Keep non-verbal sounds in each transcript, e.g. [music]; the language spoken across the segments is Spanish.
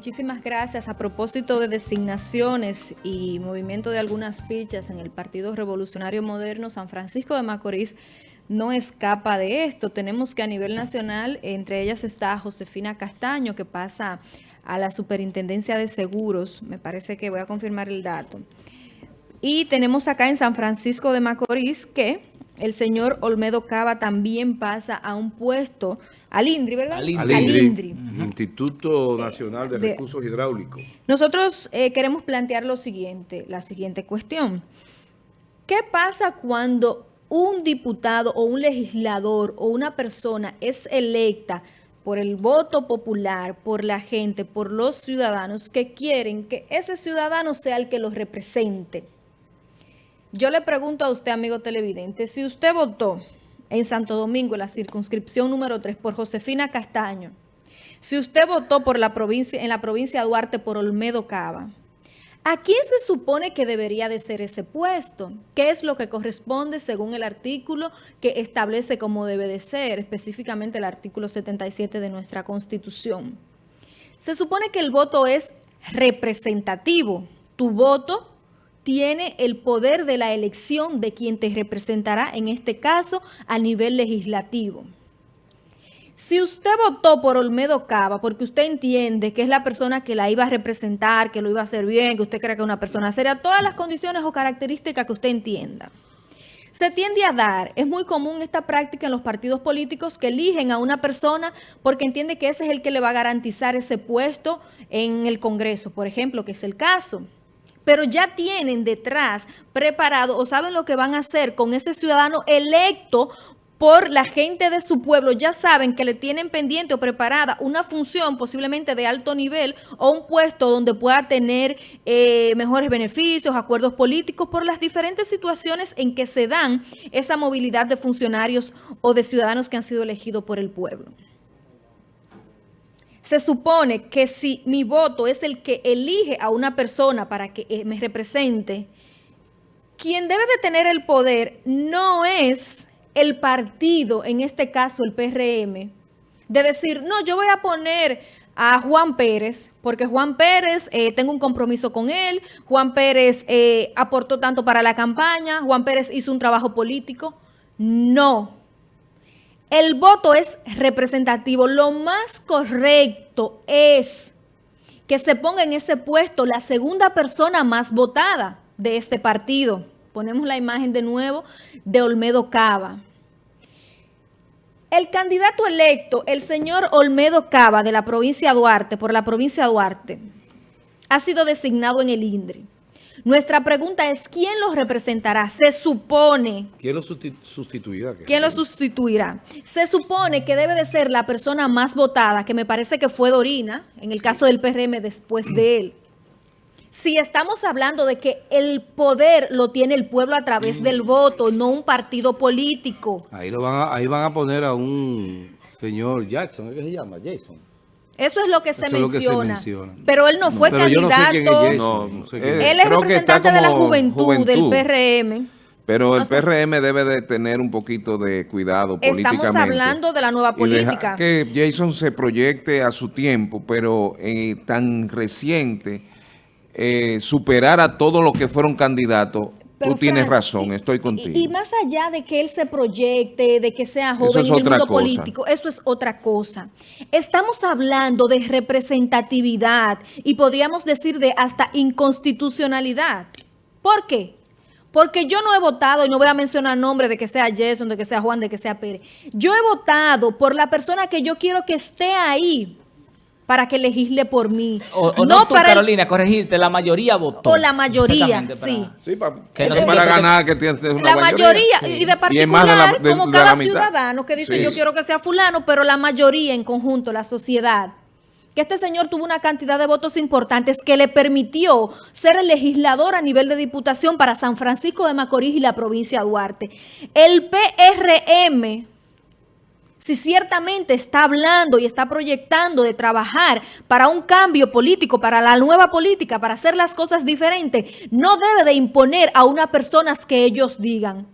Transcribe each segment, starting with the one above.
muchísimas gracias. A propósito de designaciones y movimiento de algunas fichas en el Partido Revolucionario Moderno, San Francisco de Macorís no escapa de esto. Tenemos que a nivel nacional, entre ellas está Josefina Castaño, que pasa a la Superintendencia de Seguros. Me parece que voy a confirmar el dato. Y tenemos acá en San Francisco de Macorís que el señor Olmedo Cava también pasa a un puesto, al INDRI, ¿verdad? Al INDRI. Instituto Nacional de, Recursos Hidráulicos. Nosotros eh, queremos plantear lo siguiente, la siguiente cuestión. ¿Qué pasa cuando un diputado o un legislador o una persona es electa por el voto popular, por la gente, por los ciudadanos que quieren que ese ciudadano sea el que los represente? Yo le pregunto a usted, amigo televidente, si usted votó en Santo Domingo, en la circunscripción número 3, por Josefina Castaño, si usted votó por la provincia, en la provincia de Duarte por Olmedo Cava, ¿a quién se supone que debería de ser ese puesto? ¿Qué es lo que corresponde según el artículo que establece cómo debe de ser, específicamente el artículo 77 de nuestra Constitución? Se supone que el voto es representativo. Tu voto tiene el poder de la elección de quien te representará, en este caso, a nivel legislativo. Si usted votó por Olmedo Cava porque usted entiende que es la persona que la iba a representar, que lo iba a hacer bien, que usted cree que es una persona seria, todas las condiciones o características que usted entienda. Se tiende a dar, es muy común esta práctica en los partidos políticos que eligen a una persona porque entiende que ese es el que le va a garantizar ese puesto en el Congreso, por ejemplo, que es el caso pero ya tienen detrás preparado o saben lo que van a hacer con ese ciudadano electo por la gente de su pueblo, ya saben que le tienen pendiente o preparada una función posiblemente de alto nivel o un puesto donde pueda tener eh, mejores beneficios, acuerdos políticos por las diferentes situaciones en que se dan esa movilidad de funcionarios o de ciudadanos que han sido elegidos por el pueblo se supone que si mi voto es el que elige a una persona para que eh, me represente, quien debe de tener el poder no es el partido, en este caso el PRM, de decir, no, yo voy a poner a Juan Pérez, porque Juan Pérez, eh, tengo un compromiso con él, Juan Pérez eh, aportó tanto para la campaña, Juan Pérez hizo un trabajo político. No, el voto es representativo. Lo más correcto es que se ponga en ese puesto la segunda persona más votada de este partido. Ponemos la imagen de nuevo de Olmedo Cava. El candidato electo, el señor Olmedo Cava de la provincia de Duarte, por la provincia de Duarte, ha sido designado en el INDRI. Nuestra pregunta es, ¿quién los representará? Se supone... ¿Quién los sustituirá? ¿Quién los sustituirá? Se supone que debe de ser la persona más votada, que me parece que fue Dorina, en el caso del PRM después de él. Si estamos hablando de que el poder lo tiene el pueblo a través del voto, no un partido político. Ahí, lo van a, ahí van a poner a un señor Jackson, ¿qué se llama? Jason. Eso es lo que, se, menciona. Pero él no fue candidato. él es representante de la juventud, del PRM. Pero el PRM debe de tener un poquito de cuidado políticamente. Estamos hablando de la nueva política. que Jason se proyecte a su tiempo, pero eh, tan reciente, eh, superar a todos los que fueron candidatos Tú tienes razón, estoy contigo. Y, más allá de que él se proyecte, de que sea joven en el mundo político, eso es otra cosa. Estamos hablando de representatividad y podríamos decir de hasta inconstitucionalidad. ¿Por qué? Porque yo no he votado, y no voy a mencionar nombre de que sea Jason, de que sea Juan, de que sea Pérez. Yo he votado por la persona que yo quiero que esté ahí para que legisle por mí. O, no, tú, Carolina, corregirte, la mayoría votó. O la mayoría, sí. Sí, para, que no para ganar que tienes una La mayoría, y de particular, como cada ciudadano que dice yo quiero que sea fulano, pero la mayoría en conjunto, la sociedad que este señor tuvo una cantidad de votos importantes que le permitió ser el legislador a nivel de diputación para San Francisco de Macorís y la provincia de Duarte. El PRM si ciertamente está hablando y está proyectando de trabajar para un cambio político, para la nueva política, para hacer las cosas diferentes, no debe de imponer a unas personas que ellos digan.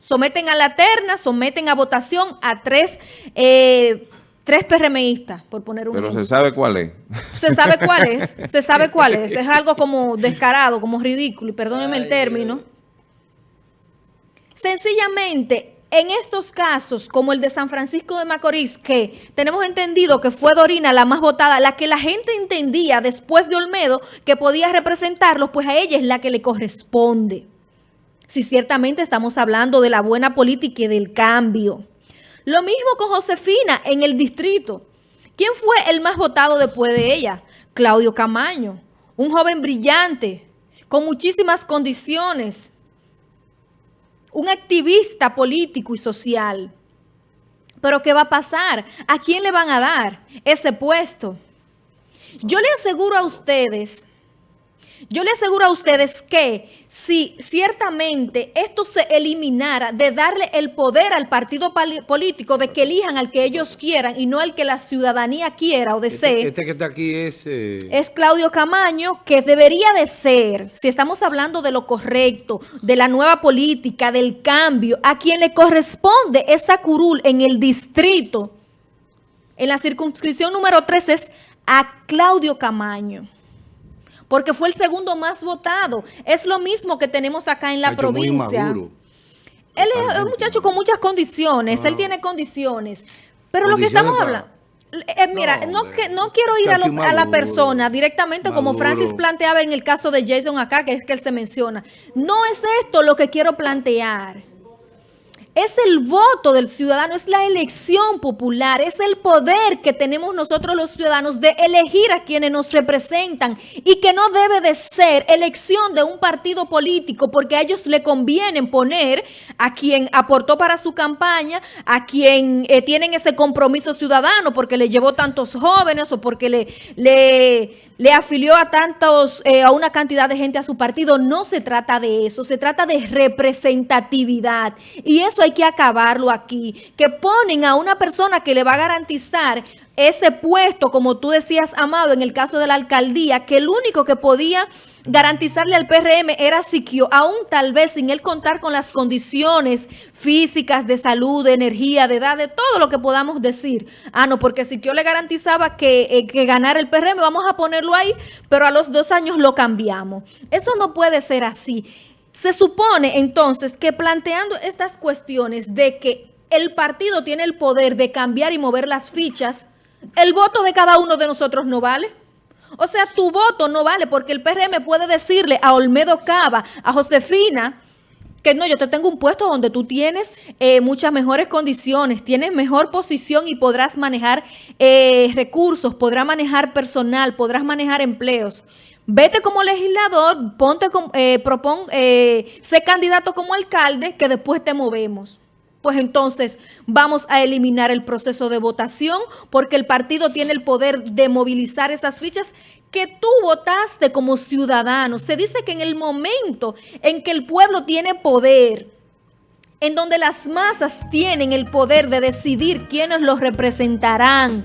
Someten a la terna, someten a votación a tres eh, tres PRMistas, por poner un Pero se sabe cuál es. Se sabe cuál es, [laughs] se sabe cuál es. Es algo como descarado, como ridículo, y perdónenme el término. Sencillamente, en estos casos, como el de San Francisco de Macorís, que tenemos entendido que fue Dorina la más votada, la que la gente entendía después de Olmedo que podía representarlos, pues a ella es la que le corresponde. Si ciertamente estamos hablando de la buena política y del cambio. Lo mismo con Josefina en el distrito. ¿Quién fue el más votado después de ella? Claudio Camaño, un joven brillante, con muchísimas condiciones, un activista político y social. Pero ¿qué va a pasar? ¿A quién le van a dar ese puesto? Yo le aseguro a ustedes yo le aseguro a ustedes que si ciertamente esto se eliminara de darle el poder al partido político de que elijan al que ellos quieran y no al que la ciudadanía quiera o desee. Este, este que está aquí es... Eh... Es Claudio Camaño, que debería de ser, si estamos hablando de lo correcto, de la nueva política, del cambio, a quien le corresponde esa curul en el distrito, en la circunscripción número 3 es a Claudio Camaño porque fue el segundo más votado. Es lo mismo que tenemos acá en la provincia. Él es un muchacho con muchas condiciones, él ah. tiene condiciones. Pero lo que estamos hablando... Eh, mira, no, que, no quiero ir a, a, la persona directamente como Francis planteaba en el caso de Jason acá, que es que él se menciona. No es esto lo que quiero plantear. Es el voto del ciudadano, es la elección popular, es el poder que tenemos nosotros los ciudadanos de elegir a quienes nos representan y que no debe de ser elección de un partido político porque a ellos le conviene poner a quien aportó para su campaña, a quien eh, tienen ese compromiso ciudadano porque le llevó tantos jóvenes o porque le, le, afilió a tantos, eh, a una cantidad de gente a su partido. No se trata de eso, se trata de representatividad y eso hay que acabarlo aquí, que ponen a una persona que le va a garantizar ese puesto, como tú decías, Amado, en el caso de la alcaldía, que el único que podía garantizarle al PRM era Siquio, aún tal vez sin él contar con las condiciones físicas, de salud, de energía, de edad, de todo lo que podamos decir. Ah, no, porque Siquio le garantizaba que, eh, que ganara el PRM, vamos a ponerlo ahí, pero a los dos años lo cambiamos. Eso no puede ser así. Se supone entonces que planteando estas cuestiones de que el partido tiene el poder de cambiar y mover las fichas, el voto de cada uno de nosotros no vale. O sea, tu voto no vale porque el PRM puede decirle a Olmedo Cava, a Josefina, que no, yo te tengo un puesto donde tú tienes eh, muchas mejores condiciones, tienes mejor posición y podrás manejar eh, recursos, podrás manejar personal, podrás manejar empleos. Vete como legislador, ponte, eh, propon, eh, sé candidato como alcalde, que después te movemos. Pues entonces vamos a eliminar el proceso de votación porque el partido tiene el poder de movilizar esas fichas que tú votaste como ciudadano. Se dice que en el momento en que el pueblo tiene poder, en donde las masas tienen el poder de decidir quiénes los representarán,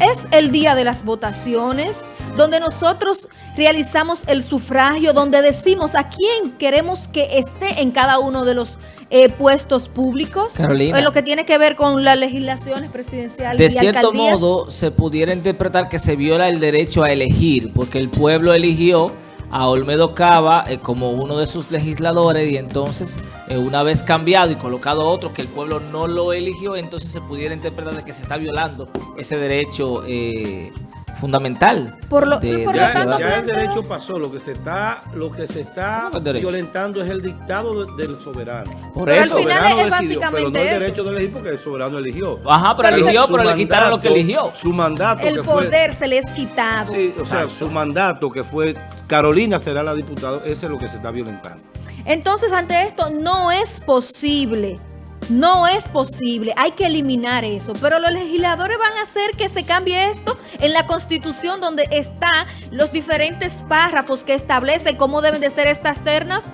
es el día de las votaciones, donde nosotros realizamos el sufragio, donde decimos a quién queremos que esté en cada uno de los eh, puestos públicos. Carolina. En lo que tiene que ver con las legislaciones presidenciales De cierto modo, se pudiera interpretar que se viola el derecho a elegir, porque el pueblo eligió a Olmedo Cava eh, como uno de sus legisladores y entonces eh, una vez cambiado y colocado otro que el pueblo no lo eligió, entonces se pudiera interpretar de que se está violando ese derecho eh, fundamental. Por lo, de, ya, el derecho pasó, lo que se está, lo que se está violentando es el dictado del soberano. Por eso. El soberano decidió, pero no el derecho de elegir porque el soberano eligió. Ajá, pero, eligió, pero le quitaron lo que eligió. Su mandato El poder se le es quitado. Sí, o sea, su mandato que fue Carolina será la diputada, ese es lo que se está violentando. Entonces, ante esto no es posible no es posible, hay que eliminar eso. Pero los legisladores van a hacer que se cambie esto en la Constitución donde están los diferentes párrafos que establecen cómo deben de ser estas ternas.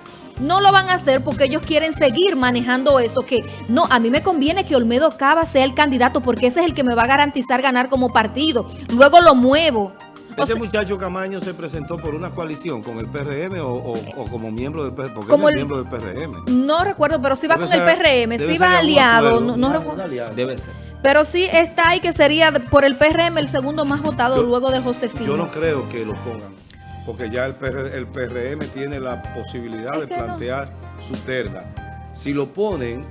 No lo van a hacer porque ellos quieren seguir manejando eso, que no, a mí me conviene que Olmedo Cava sea el candidato porque ese es el que me va a garantizar ganar como partido. Luego lo muevo. ¿Este muchacho Camaño se presentó por una coalición con el PRM o, como miembro del PRM? Porque como es miembro del PRM. No recuerdo, pero sí va con el PRM, sí va aliado. No, Debe ser. Pero sí está ahí que sería por el PRM el segundo más votado luego de Josefina. Yo no creo que lo pongan, porque ya el, el PRM tiene la posibilidad de plantear su terna. Si lo ponen,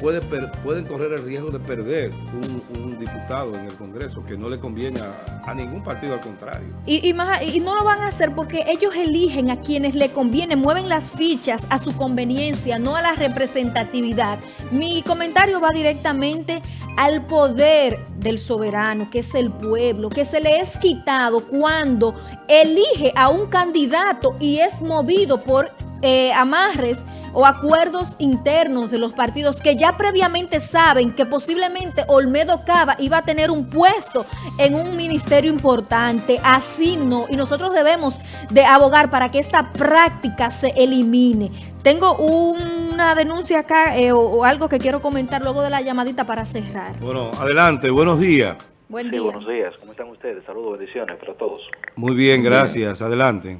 puede, pueden correr el riesgo de perder un, diputado en el Congreso, que no le conviene a, ningún partido, al contrario. Y, y, no lo van a hacer porque ellos eligen a quienes le conviene, mueven las fichas a su conveniencia, no a la representatividad. Mi comentario va directamente al poder del soberano, que es el pueblo, que se le es quitado cuando elige a un candidato y es movido por eh, amarres o acuerdos internos de los partidos que ya previamente saben que posiblemente Olmedo Cava iba a tener un puesto en un ministerio importante. Así no. Y nosotros debemos de abogar para que esta práctica se elimine. Tengo una denuncia acá eh, o, algo que quiero comentar luego de la llamadita para cerrar. Bueno, adelante. Buenos días. Buen día. buenos días. ¿Cómo están ustedes? Saludos, bendiciones para todos. Muy bien, gracias. Adelante.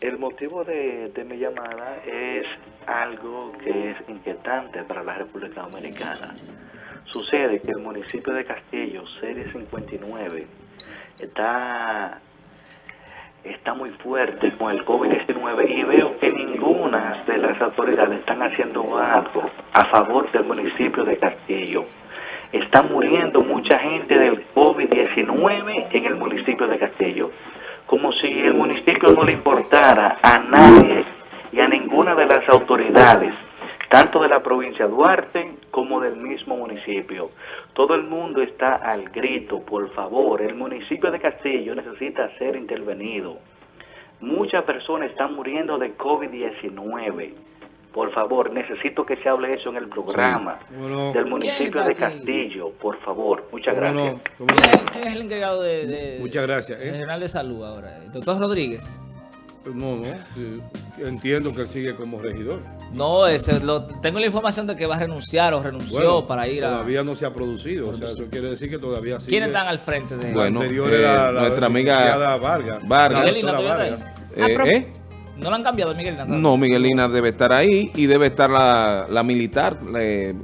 El motivo de, mi llamada es algo que es inquietante para la República Dominicana. Sucede que el municipio de Castillo, serie 59, está, está muy fuerte con el COVID-19 y veo que ninguna de las autoridades están haciendo algo a favor del municipio de Castillo. Está muriendo mucha gente del COVID-19 en el municipio de Castillo como si el municipio no le importara a nadie y a ninguna de las autoridades, tanto de la provincia de Duarte como del mismo municipio. Todo el mundo está al grito, por favor, el municipio de Castillo necesita ser intervenido. Muchas personas están muriendo de COVID-19. Por favor, necesito que se hable eso en el programa del municipio de Castillo, por favor. Muchas gracias. ¿Quién es el encargado de, Muchas gracias. ¿eh? General de Salud ahora? doctor Rodríguez? No, no. Entiendo que él sigue como regidor. No, ese, lo, tengo la información de que va a renunciar o renunció para ir a... Todavía no se ha producido. O sea, eso quiere decir que todavía sigue... ¿Quiénes están al frente de Bueno, anterior era eh, la, nuestra amiga Vargas. Vargas. Vargas. Eh, ¿eh? ¿No lo han cambiado Miguelina? No, Miguelina debe estar ahí y debe estar la, la militar, eh,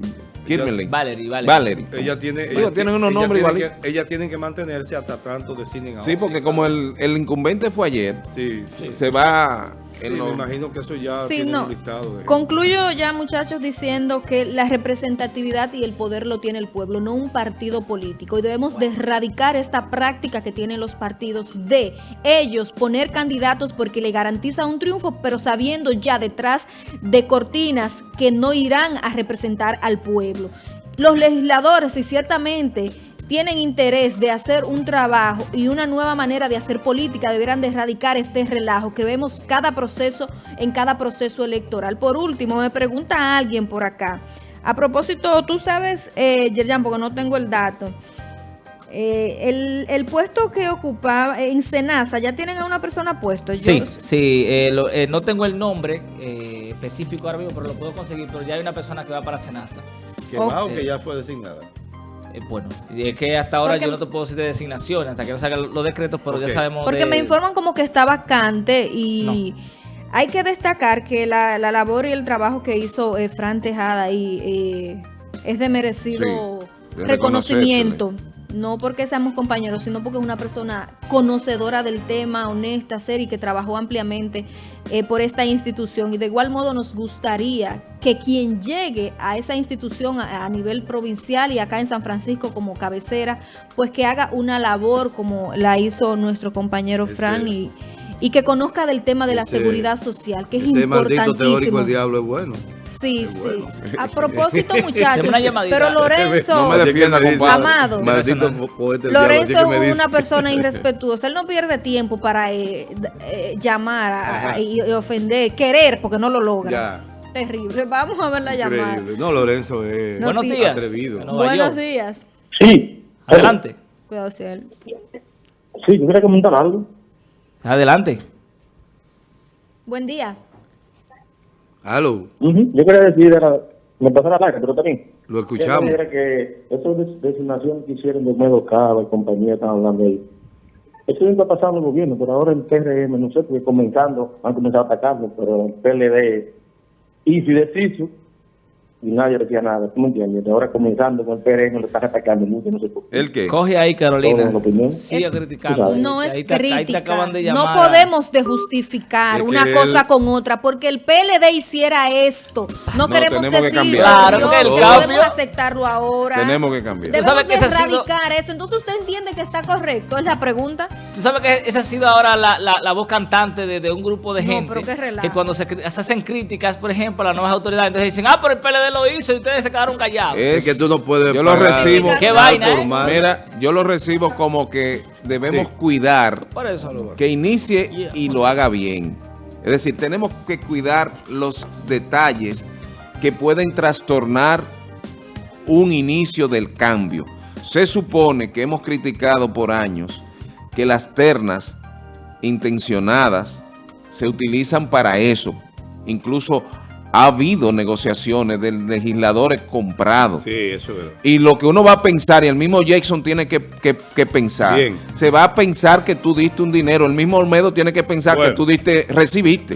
Valerie, Valerie. Valerie. Ella tiene, ella, tiene unos nombres igual. Ella tiene que mantenerse hasta tanto deciden Sí, porque como el, el incumbente fue ayer, sí, se va me imagino que eso ya tiene un listado. Concluyo ya, muchachos, diciendo que la representatividad y el poder lo tiene el pueblo, no un partido político. Y debemos de erradicar esta práctica que tienen los partidos de ellos poner candidatos porque le garantiza un triunfo, pero sabiendo ya detrás de cortinas que no irán a representar al pueblo. Los legisladores, y ciertamente tienen interés de hacer un trabajo y una nueva manera de hacer política, deberán de erradicar este relajo que vemos cada proceso en cada proceso electoral. Por último, me pregunta alguien por acá. A propósito, tú sabes, eh, Yerjan, porque no tengo el dato, eh, el, puesto que ocupaba en Senasa, ¿ya tienen a una persona puesto? Sí, sí, eh, eh, no tengo el nombre específico ahora mismo, pero lo puedo conseguir, pero ya hay una persona que va para Senasa. ¿Que va o que ya fue designada? Eh, bueno, y es que hasta ahora yo no te puedo decir de designación hasta que no salgan los decretos, pero ya sabemos Porque me informan como que está vacante y... Hay que destacar que la, labor y el trabajo que hizo eh, Fran Tejada y eh, es de merecido reconocimiento no porque seamos compañeros, sino porque es una persona conocedora del tema, honesta, seria y que trabajó ampliamente eh, por esta institución. Y de igual modo nos gustaría que quien llegue a esa institución a, nivel provincial y acá en San Francisco como cabecera, pues que haga una labor como la hizo nuestro compañero Fran y y que conozca del tema de la seguridad social, que es ese maldito teórico el diablo es bueno. Sí, sí. A propósito, [laughs] muchachos, pero Lorenzo, Amado, Lorenzo es una persona [laughs] irrespetuosa. Él no pierde tiempo para eh, eh, llamar y, ofender, querer, porque no lo logra. Terrible. Vamos a ver la llamada. No, Lorenzo es Buenos días. atrevido. Buenos días. Sí. Adelante. Cuidado, si él. Sí, yo quería comentar algo. Adelante. Buen día. Aló. Yo quería decir, era, me pasó la larga, pero también. Lo escuchamos. Era que eso de designación que hicieron de Medo Cava y compañía están hablando ahí. Eso está pasando en el gobierno, pero ahora el PRM, no sé, porque comenzando, han comenzado a atacarlo, pero el PLD y si deciso y nadie decía nada, ¿tú me entiendes? Ahora comenzando con el PRM lo están atacando mucho, no sé por qué. ¿El qué? Coge ahí, Carolina. Sigue criticando. No Ahí es te- ahí te crítica. acaban de No podemos de justificar Es que una él- cosa con otra, porque el PLD hiciera esto. No, No, queremos que decirlo. cambiar. Claro, no podemos aceptarlo ahora. Tenemos que cambiar. Debemos sabes que de sido- erradicar esto. Entonces usted entiende que está correcto, es la pregunta. Tú sabes que esa ha sido ahora la, la- la voz cantante de, de un grupo de No, gente pero qué relajo. que cuando se, se hacen críticas, por ejemplo, a las nuevas autoridades, entonces dicen, ah, pero el PLD lo hizo y ustedes se quedaron callados. Es que tú no puedes Yo lo recibo. Qué vaina, ¿eh? Mira, yo lo recibo como que debemos Sí. cuidar Por eso. que inicie Yeah. y lo haga bien. Es decir, tenemos que cuidar los detalles que pueden trastornar un inicio del cambio. Se supone que hemos criticado por años que las ternas intencionadas se utilizan para eso. Incluso ha habido negociaciones de legisladores comprados. Sí, eso es verdad. Y lo que uno va a pensar, y el mismo Jackson tiene que, que- que pensar, Bien. se va a pensar que tú diste un dinero, el mismo Olmedo tiene que pensar Bueno. que tú diste, recibiste.